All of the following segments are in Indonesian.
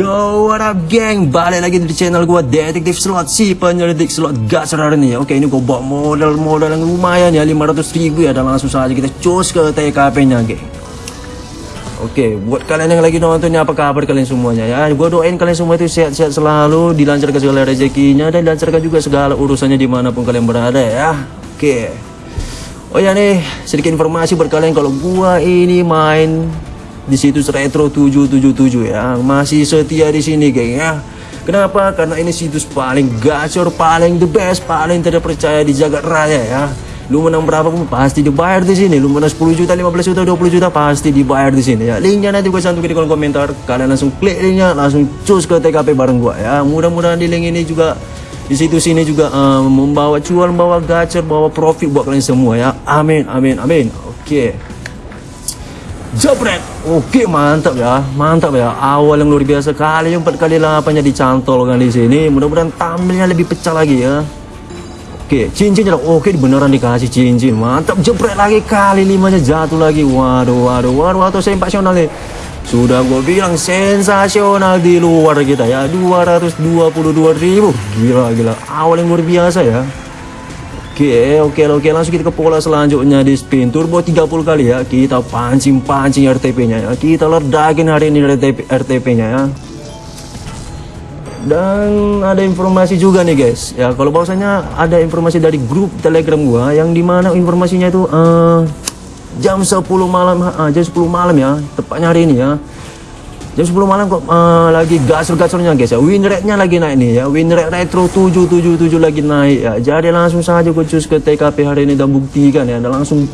Yo, what up geng? Balik lagi di channel gua Detektif Slot Si penyelidik slot gacor hari ini. Oke, ini gua bawa modal-modal yang lumayan ya 500 ribu ya Dan langsung saja kita cus ke TKP-nya geng Oke, buat kalian yang lagi nonton apa kabar kalian semuanya ya? Gua doain kalian semua itu sehat-sehat selalu Dilancarkan segala rezekinya Dan dilancarkan juga segala urusannya di mana pun kalian berada ya. Oke. Oh ya nih, sedikit informasi buat kalian Kalau gua ini main di situs Retro 777 ya. Masih setia di sini geng ya. Kenapa? Karena ini situs paling gacor, paling the best, paling tidak percaya di jagat raya ya. Lu menang berapa pun pasti dibayar di sini. Lu menang 10 juta, 15 juta, 20 juta pasti dibayar di sini ya. Linknya nanti gue cantumin di kolom komentar. Kalian langsung klik linknya, langsung cus ke TKP bareng gua ya. Mudah-mudahan di link ini juga di situs ini juga um, membawa cuan, membawa gacor, membawa profit buat kalian semua ya. Amin, amin, amin. Oke. Okay. Jabret. Oke, mantap ya. Mantap ya. Awal yang luar biasa kali empat kali lapannya dicantolkan di sini. Mudah-mudahan tampilnya lebih pecah lagi ya. Oke, cincinnya oke beneran dikasih cincin. Mantap, jebret lagi kali limanya jatuh lagi. Waduh, waduh, waduh, atau sensasional nih. Sudah gue bilang sensasional di luar kita ya. 222 ribu. Gila, gila. Awal yang luar biasa ya. Oke, oke, oke. Langsung kita ke pola selanjutnya di spin turbo 30 kali ya. Kita pancing-pancing RTP-nya ya. Kita ledakin hari ini RTP RTP-nya ya. Dan ada informasi juga nih guys. Ya, kalau bahwasanya ada informasi dari grup Telegram gua yang di mana informasinya itu uh, jam 10 malam uh, jam 10 malam ya, tepatnya hari ini ya. Jam 10 malam kok uh, lagi gasor-gasornya guys ya. Win rate-nya lagi naik nih ya. Win rate retro 777 lagi naik ya. Jadi langsung saja gue cus ke TKP hari ini dan buktikan ya. Dan langsung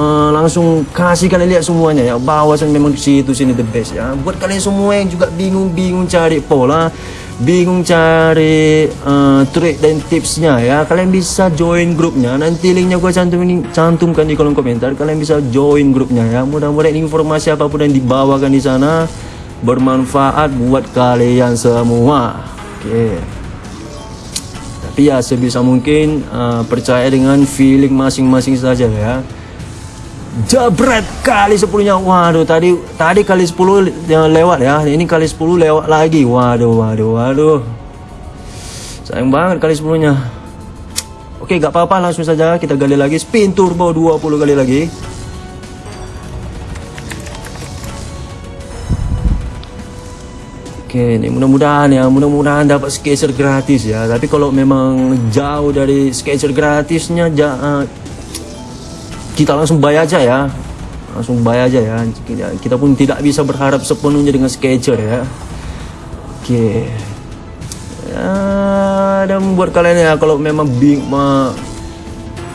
uh, langsung kasih kalian lihat semuanya ya. Bahwasan memang situ sini the best ya. Buat kalian semua yang juga bingung-bingung cari pola, bingung cari uh, trik dan tipsnya ya. Kalian bisa join grupnya. Nanti linknya gue cantumin cantumkan di kolom komentar. Kalian bisa join grupnya ya. Mudah-mudahan informasi apa pun yang dibawakan di sana bermanfaat buat kalian semua. Oke. Tapi ya sebisa mungkin uh, percaya dengan feeling masing-masing saja ya. Jabret kali 10 nya Waduh tadi tadi kali 10 yang lewat ya. Ini kali 10 lewat lagi. Waduh waduh waduh. Sayang banget kali 10 nya Oke gak apa-apa. Langsung saja kita gali lagi. Spin turbo 20 kali lagi. Oke, ini mudah-mudahan ya, mudah-mudahan dapat sketcher gratis ya. Tapi kalau memang jauh dari sketcher gratisnya, ja, uh, kita langsung bayar aja ya, langsung bayar aja ya. Kita pun tidak bisa berharap sepenuhnya dengan sketcher ya. Oke, ya, dan buat kalian ya, kalau memang bing,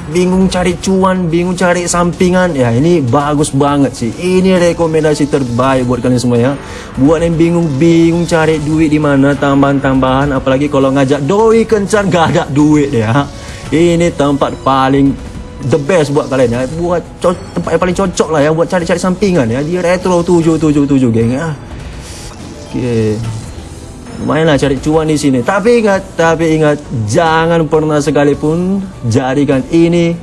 bingung cari cuan, bingung cari sampingan, ya ini bagus banget sih. Ini rekomendasi terbaik buat kalian semua ya. Buat yang bingung-bingung cari duit di mana tambahan-tambahan, apalagi kalau ngajak doi kencan gak ada duit ya. Ini tempat paling the best buat kalian ya. Buat tempat yang paling cocok lah ya buat cari-cari sampingan ya. Di Retro 777 geng ya. Oke. Okay lumayan lah cari cuan di sini. Tapi ingat, tapi ingat, jangan pernah sekalipun jadikan ini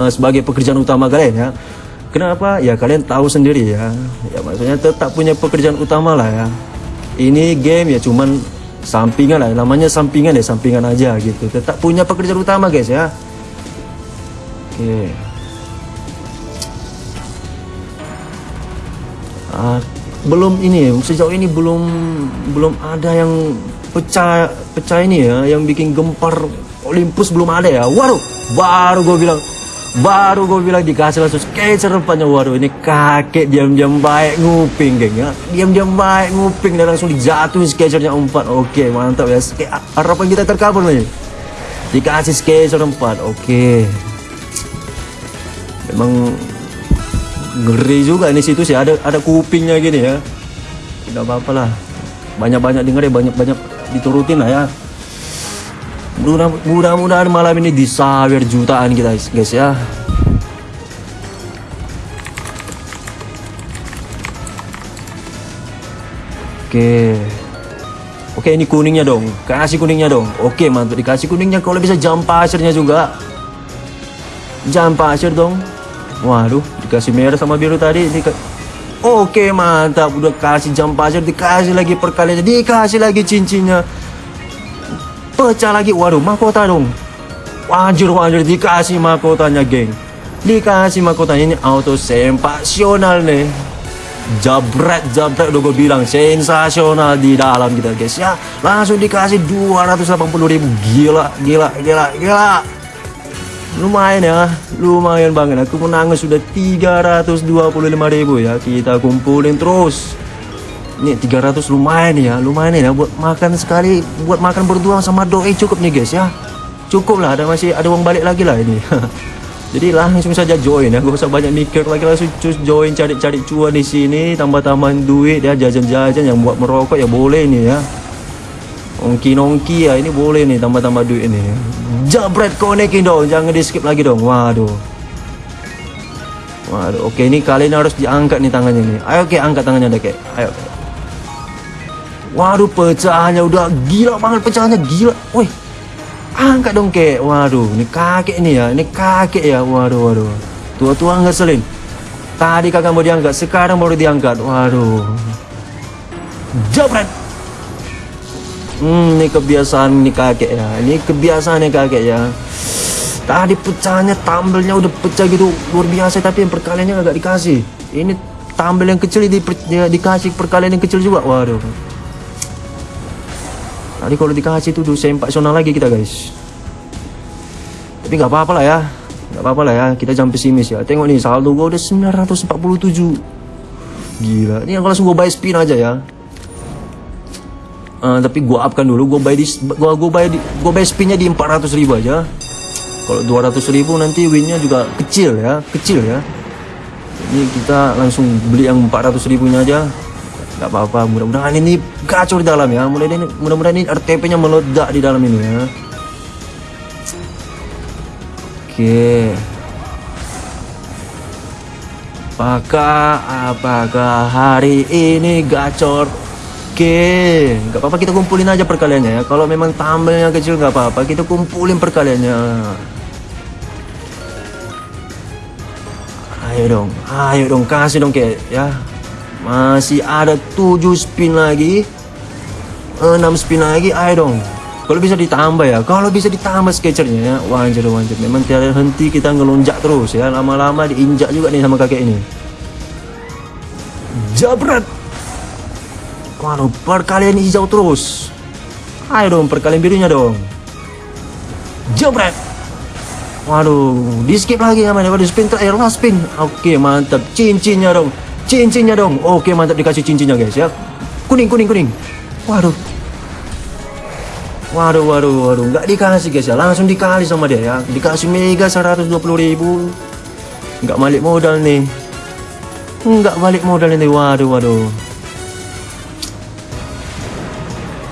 uh, sebagai pekerjaan utama kalian ya. Kenapa? Ya kalian tahu sendiri ya. Ya maksudnya tetap punya pekerjaan utama lah ya. Ini game ya cuman sampingan lah, namanya sampingan ya sampingan aja gitu. Tetap punya pekerjaan utama guys ya. Oke. Ah, belum ini sejauh ini belum belum ada yang pecah pecah ini ya yang bikin gempar Olympus belum ada ya. Waduh baru gue bilang baru gue bilang dikasih langsung sketcher rupanya waduh ini kakek diam-diam baik nguping geng ya. Diam-diam baik nguping dan langsung dijatuhin sketchernya empat oke mantap ya. Harapan kita terkabul nih dikasih sketcher empat oke memang ngeri juga ini situs ya. Ada ada kupingnya gini ya. Nggak apa-apa lah. Banyak-banyak denger ya banyak-banyak diturutin lah ya. Mudah-mudahan malam ini disawer jutaan kita guys ya. Oke. Oke ini kuningnya dong. Kasih kuningnya dong. Oke mantap. Dikasih kuningnya. Kalau bisa jam pasirnya juga. Jam pasir dong Waduh, dikasih merah sama biru tadi. Ini Oke mantap. Udah kasih jam pasir Dikasih lagi perkaliannya Dikasih lagi cincinnya. Pecah lagi. Waduh mahkota dong. Wajir wajir Dikasih mahkotanya geng. Dikasih mahkotanya. Ini auto sempasional nih. Jabret jabret udah gue bilang. Sensasional di dalam kita guys. Ya Langsung dikasih 280 ribu. Gila gila gila gila lumayan ya lumayan banget. Aku menangis sudah 325 ribu ya. Kita kumpulin terus. Ini 300 lumayan ya lumayan ya. Buat makan sekali buat makan berdua sama doi cukup nih guys ya. Cukup lah ada masih ada uang balik lagi lah ini. Jadi langsung saja join ya. Gak usah banyak mikir lagi langsung cus join cari-cari cuan di sini tambah-tambahan duit ya jajan-jajan yang buat merokok ya boleh nih ya Ongki-nongki ya ini boleh nih tambah-tambah duit ini Jabret konekin dong. Jangan di skip lagi dong. Waduh. Waduh. Oke ini kali ini harus diangkat nih tangannya nih Ayo oke angkat tangannya deh kek. Ayo Waduh pecahannya udah gila banget pecahannya gila. Woi Angkat dong kek. Waduh ini kakek nih ya. Ini kakek ya. Waduh waduh. Tua-tua nggak selin. Tadi kagak mau diangkat Sekarang baru diangkat. Waduh. Jabret Hmm, ini kebiasaan nih kakek ya. Ini kebiasaan nih kakek ya. Tadi pecahnya tambelnya udah pecah gitu luar biasa tapi yang perkaliannya agak dikasih. Ini tambel yang kecil di, ya, dikasih perkalian yang kecil juga. Waduh. Tadi kalau dikasih tuh sempak sona lagi kita guys. Tapi nggak apa-apa lah ya. Nggak apa-apa lah ya. Kita jam pesimis ya. Tengok nih saldo gua udah 947. Gila. Ini yang langsung gua buy spin aja ya. Uh, tapi gua upkan dulu, gua buy di gua gua buy di gua buy spinnya di 400 ribu aja. Kalau 200 ribu nanti winnya juga kecil ya, kecil ya. Ini kita langsung beli yang 400 ribunya aja. Gak apa-apa, mudah-mudahan ini gacor di dalam ya. Mudah-mudahan ini, mudah-mudahan ini RTP-nya meledak di dalam ini ya. Oke. Apakah apakah hari ini gacor Oke, nggak apa-apa kita kumpulin aja perkaliannya ya. Kalau memang tambelnya kecil nggak apa-apa, kita kumpulin perkaliannya. Ayo dong, ayo dong kasih dong kayak ya. Masih ada 7 spin lagi. 6 spin lagi, ayo dong. Kalau bisa ditambah ya, kalau bisa ditambah sketchernya ya, wajar wajar. Memang tiada henti kita ngelonjak terus ya, lama-lama diinjak juga nih sama kakek ini. Jabrat. Waduh, perkalian hijau terus. Ayo dong, perkalian birunya dong. Jebret. Waduh, di skip lagi ya mana? Waduh, spin terakhir last spin. Oke, mantap. Cincinnya dong. Cincinnya dong. Oke, mantap dikasih cincinnya guys ya. Kuning, kuning, kuning. Waduh. Waduh, waduh, waduh. Nggak dikasih guys ya. Langsung dikali sama dia ya. Dikasih mega 120 ribu. Nggak balik modal nih. Nggak balik modal ini. Waduh, waduh.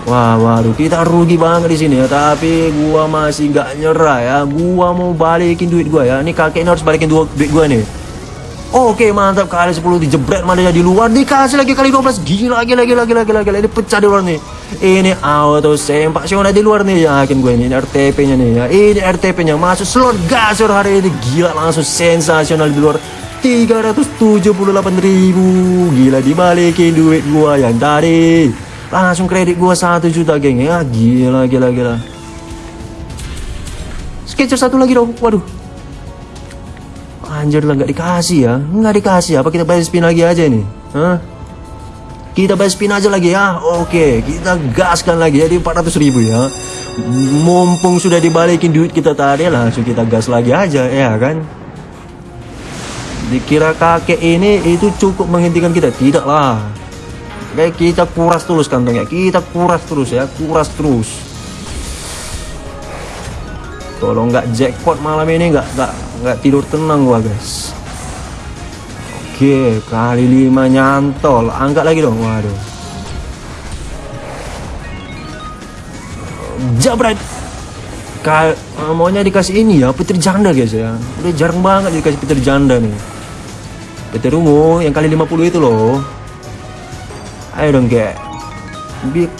Wah, waduh, kita rugi banget di sini ya. Tapi gua masih nggak nyerah ya. Gua mau balikin duit gua ya. Ini kakek ini harus balikin duit, duit gua nih. Oke, mantap kali 10 dijebret mana di luar dikasih lagi kali 12. Gila, gila, gila, gila, gila, gila. Ini pecah di luar nih. Ini auto sempak Siona di luar nih yakin gue ini, RTP-nya nih ya. Ini RTP-nya masuk slot gasur hari ini. Gila langsung sensasional di luar. 378 ribu Gila dibalikin duit gua yang tadi langsung kredit gua satu juta geng. Ya gila gila gila. Sketcher satu lagi dong. Waduh. Anjir lah nggak dikasih ya. Nggak dikasih. Apa kita bayar spin lagi aja nih Hah? kita bayar spin aja lagi ya? Oke kita gaskan lagi. Jadi 400 ribu ya. Mumpung sudah dibalikin duit kita tadi langsung kita gas lagi aja ya kan? Dikira kakek ini itu cukup menghentikan kita. Tidak lah Kayak kita kuras terus kantongnya, kita kuras terus ya, kuras terus. Kalau nggak jackpot malam ini nggak nggak nggak tidur tenang gua guys. Oke, kali lima nyantol, angkat lagi dong, waduh. Jabret. Kal maunya dikasih ini ya, petir janda guys ya. Udah jarang banget dikasih petir janda nih. Petir ungu yang kali 50 itu loh ayo dong kayak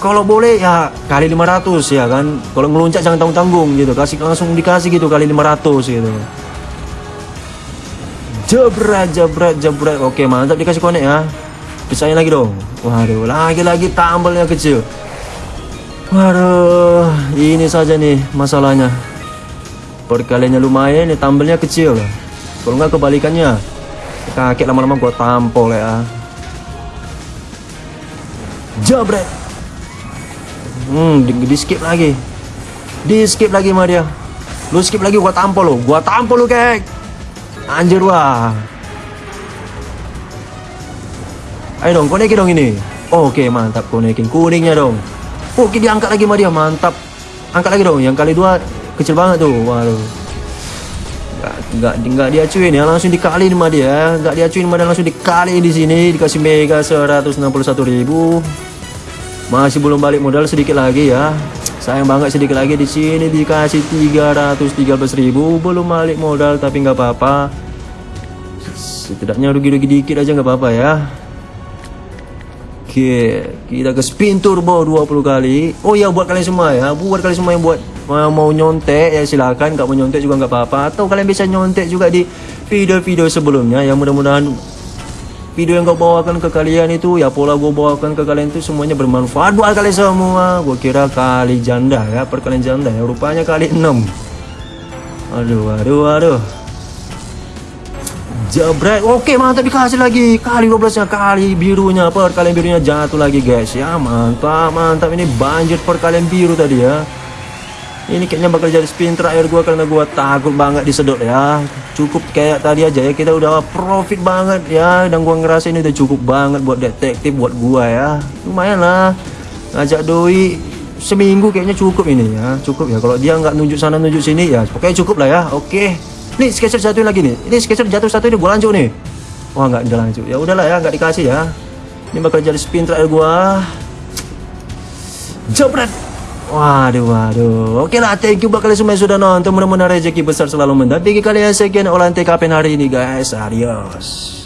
kalau boleh ya kali 500 ya kan kalau ngeluncat jangan tanggung-tanggung gitu kasih langsung dikasih gitu kali 500 gitu Jebret, jebret, jebret. Oke, mantap dikasih konek ya. Pisahin lagi dong. Waduh, lagi-lagi tambelnya kecil. Waduh, ini saja nih masalahnya. Perkaliannya lumayan, nih tambelnya kecil. Kalau nggak kebalikannya, kakek lama-lama gua tampol ya. Jebret. Hmm, di, di skip lagi. Di skip lagi sama dia. Lu skip lagi gua tampol lo. Gua tampol lu, kek. Anjir wah. Ayo dong, konekin dong ini. Oke, mantap konekin kuningnya dong. Oke, diangkat lagi sama dia, mantap. Angkat lagi dong, yang kali dua kecil banget tuh. Waduh. Nggak, nggak, nggak diacuin ya, langsung dikali sama dia. Nggak diacuin sama langsung dikali di sini. Dikasih mega 161 ribu. Masih belum balik modal sedikit lagi ya. Sayang banget sedikit lagi di sini dikasih 313 ribu. Belum balik modal tapi nggak apa-apa. Setidaknya rugi-rugi dikit aja nggak apa-apa ya. Oke, kita ke spin turbo 20 kali. Oh ya buat kalian semua ya, buat kalian semua yang buat mau, mau nyontek ya silakan, nggak mau nyontek juga nggak apa-apa. Atau kalian bisa nyontek juga di video-video sebelumnya. Yang mudah-mudahan video yang gue bawakan ke kalian itu ya pola gue bawakan ke kalian itu semuanya bermanfaat buat kalian semua. Gue kira kali janda ya, perkalian janda ya. Rupanya kali 6 Aduh, aduh, aduh. Jabret, oke mantap dikasih lagi kali 12 nya kali birunya perkalian birunya jatuh lagi guys ya mantap mantap ini banjir perkalian biru tadi ya ini kayaknya bakal jadi spin terakhir gua karena gua takut banget disedot ya cukup kayak tadi aja ya kita udah profit banget ya dan gua ngerasa ini udah cukup banget buat detektif buat gua ya lumayan lah ngajak doi seminggu kayaknya cukup ini ya cukup ya kalau dia nggak nunjuk sana nunjuk sini ya pokoknya cukup lah ya oke Nih sketcher jatuh lagi nih. Ini sketcher jatuh satu ini gua lanjut nih. Wah nggak lanjut. Ya udahlah ya nggak dikasih ya. Ini bakal jadi spin terakhir gua. Jebret. Waduh, waduh. Oke lah, thank you kalian semua yang sudah nonton. Mudah-mudahan rezeki besar selalu mendampingi kalian. Sekian olahan TKP hari ini guys. Adios.